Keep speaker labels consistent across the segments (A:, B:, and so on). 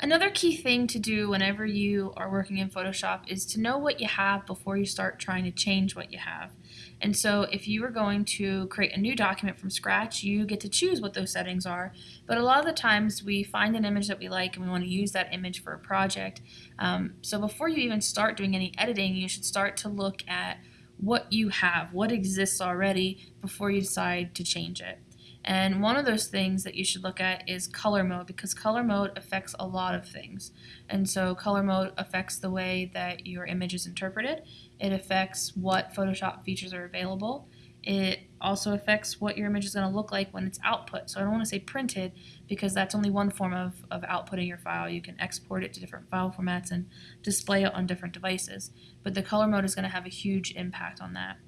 A: Another key thing to do whenever you are working in Photoshop is to know what you have before you start trying to change what you have. And so if you are going to create a new document from scratch, you get to choose what those settings are. But a lot of the times we find an image that we like and we want to use that image for a project. Um, so before you even start doing any editing, you should start to look at what you have, what exists already before you decide to change it. And one of those things that you should look at is color mode because color mode affects a lot of things. And so color mode affects the way that your image is interpreted. It affects what Photoshop features are available. It also affects what your image is going to look like when it's output. So I don't want to say printed because that's only one form of, of outputting your file. You can export it to different file formats and display it on different devices. But the color mode is going to have a huge impact on that.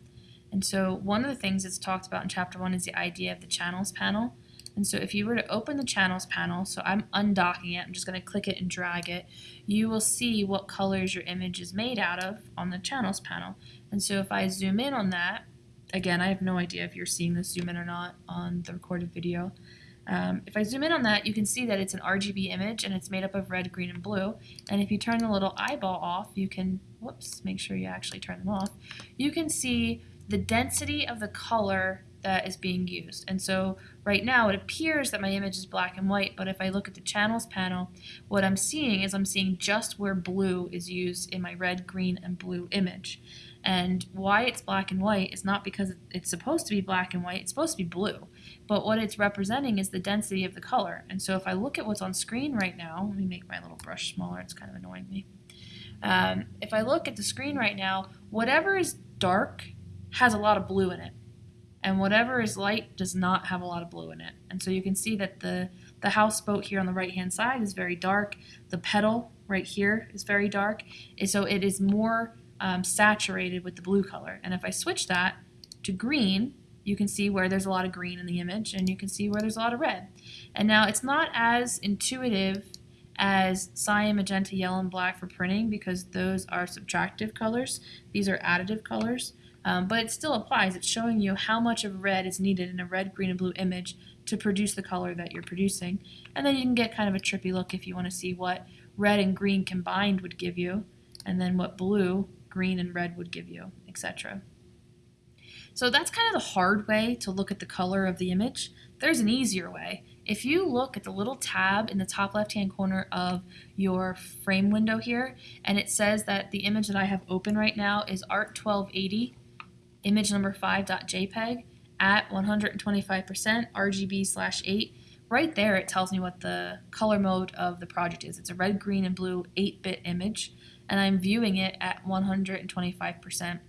A: And so one of the things that's talked about in chapter one is the idea of the channels panel. And so if you were to open the channels panel, so I'm undocking it, I'm just going to click it and drag it, you will see what colors your image is made out of on the channels panel. And so if I zoom in on that, again, I have no idea if you're seeing this zoom in or not on the recorded video. Um, if I zoom in on that, you can see that it's an RGB image and it's made up of red, green, and blue. And if you turn the little eyeball off, you can, whoops, make sure you actually turn them off, you can see the density of the color that is being used. And so right now it appears that my image is black and white, but if I look at the channels panel, what I'm seeing is I'm seeing just where blue is used in my red, green, and blue image. And why it's black and white is not because it's supposed to be black and white, it's supposed to be blue. But what it's representing is the density of the color. And so if I look at what's on screen right now, let me make my little brush smaller, it's kind of annoying me. Um, if I look at the screen right now, whatever is dark has a lot of blue in it. And whatever is light does not have a lot of blue in it. And so you can see that the, the houseboat here on the right hand side is very dark. The petal right here is very dark. And so it is more um, saturated with the blue color. And if I switch that to green, you can see where there's a lot of green in the image and you can see where there's a lot of red. And now it's not as intuitive as cyan, magenta, yellow, and black for printing because those are subtractive colors. These are additive colors. Um, but it still applies. It's showing you how much of red is needed in a red, green, and blue image to produce the color that you're producing. And then you can get kind of a trippy look if you want to see what red and green combined would give you, and then what blue, green, and red would give you, etc. So that's kind of the hard way to look at the color of the image. There's an easier way. If you look at the little tab in the top left hand corner of your frame window here, and it says that the image that I have open right now is Art 1280 image number 5.jpg at 125% RGB slash 8. Right there it tells me what the color mode of the project is. It's a red, green, and blue 8-bit image and I'm viewing it at 125%.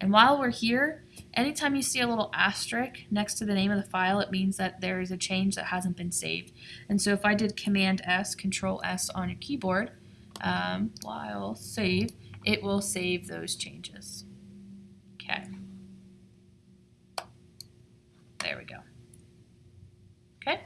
A: And while we're here, anytime you see a little asterisk next to the name of the file, it means that there is a change that hasn't been saved. And so if I did Command S, Control S on your keyboard, um, while save, it will save those changes. Okay. There we go. Okay.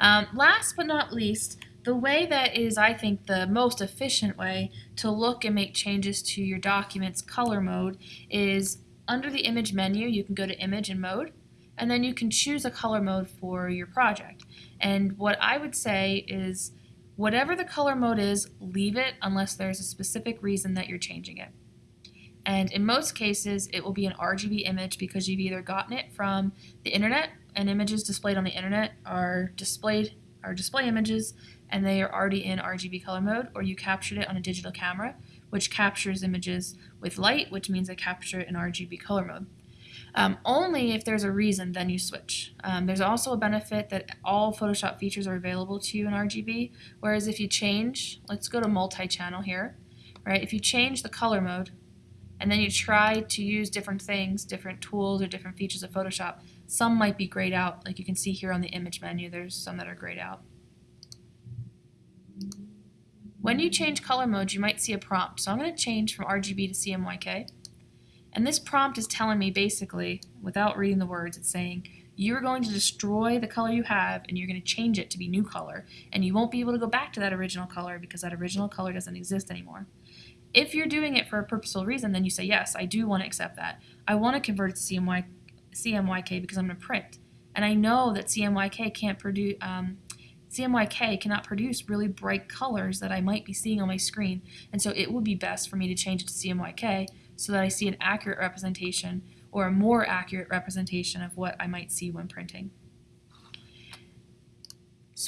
A: Um, last but not least, the way that is, I think, the most efficient way to look and make changes to your document's color mode is under the image menu, you can go to image and mode, and then you can choose a color mode for your project. And what I would say is whatever the color mode is, leave it unless there's a specific reason that you're changing it. And in most cases, it will be an RGB image because you've either gotten it from the internet and images displayed on the internet are displayed are display images and they are already in RGB color mode, or you captured it on a digital camera, which captures images with light, which means they capture it in RGB color mode. Um, only if there's a reason, then you switch. Um, there's also a benefit that all Photoshop features are available to you in RGB, whereas if you change, let's go to multi-channel here, right? If you change the color mode, and then you try to use different things, different tools or different features of Photoshop. Some might be grayed out, like you can see here on the image menu, there's some that are grayed out. When you change color modes, you might see a prompt. So I'm going to change from RGB to CMYK. And this prompt is telling me basically, without reading the words, it's saying, you're going to destroy the color you have and you're going to change it to be new color. And you won't be able to go back to that original color because that original color doesn't exist anymore. If you're doing it for a purposeful reason, then you say, yes, I do want to accept that. I want to convert it to CMY, CMYK because I'm going to print. And I know that CMYK can't produce, um, CMYK cannot produce really bright colors that I might be seeing on my screen, and so it would be best for me to change it to CMYK so that I see an accurate representation or a more accurate representation of what I might see when printing.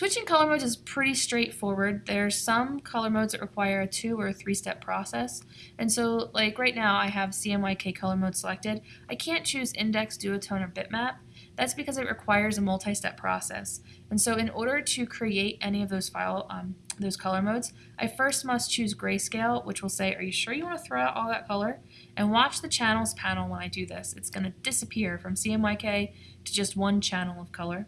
A: Switching color modes is pretty straightforward. There are some color modes that require a two or a three step process. And so like right now I have CMYK color mode selected. I can't choose index, duotone, or bitmap. That's because it requires a multi-step process. And so in order to create any of those file, um, those color modes, I first must choose grayscale, which will say, are you sure you want to throw out all that color? And watch the channels panel when I do this. It's going to disappear from CMYK to just one channel of color.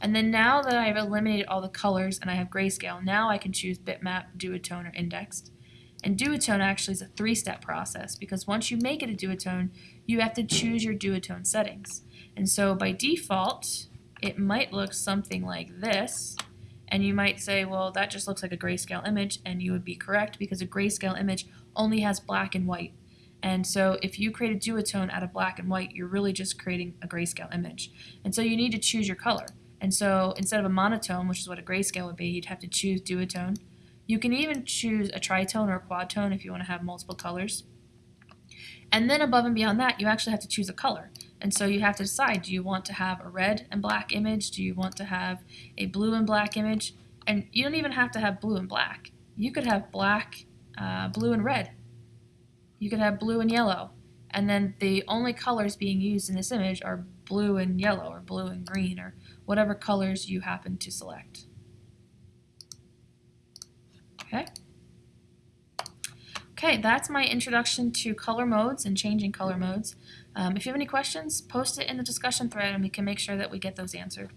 A: And then now that I've eliminated all the colors and I have grayscale, now I can choose bitmap, duotone, or indexed. And duotone actually is a three-step process because once you make it a duotone, you have to choose your duotone settings. And so by default, it might look something like this. And you might say, well, that just looks like a grayscale image, and you would be correct because a grayscale image only has black and white. And so if you create a duotone out of black and white, you're really just creating a grayscale image. And so you need to choose your color. And so instead of a monotone, which is what a grayscale would be, you'd have to choose duotone. You can even choose a tritone or a quadtone if you want to have multiple colors. And then above and beyond that, you actually have to choose a color. And so you have to decide, do you want to have a red and black image? Do you want to have a blue and black image? And you don't even have to have blue and black. You could have black, uh, blue and red. You could have blue and yellow. And then the only colors being used in this image are blue and yellow or blue and green or whatever colors you happen to select. Okay. Okay, that's my introduction to color modes and changing color modes. Um, if you have any questions, post it in the discussion thread and we can make sure that we get those answered.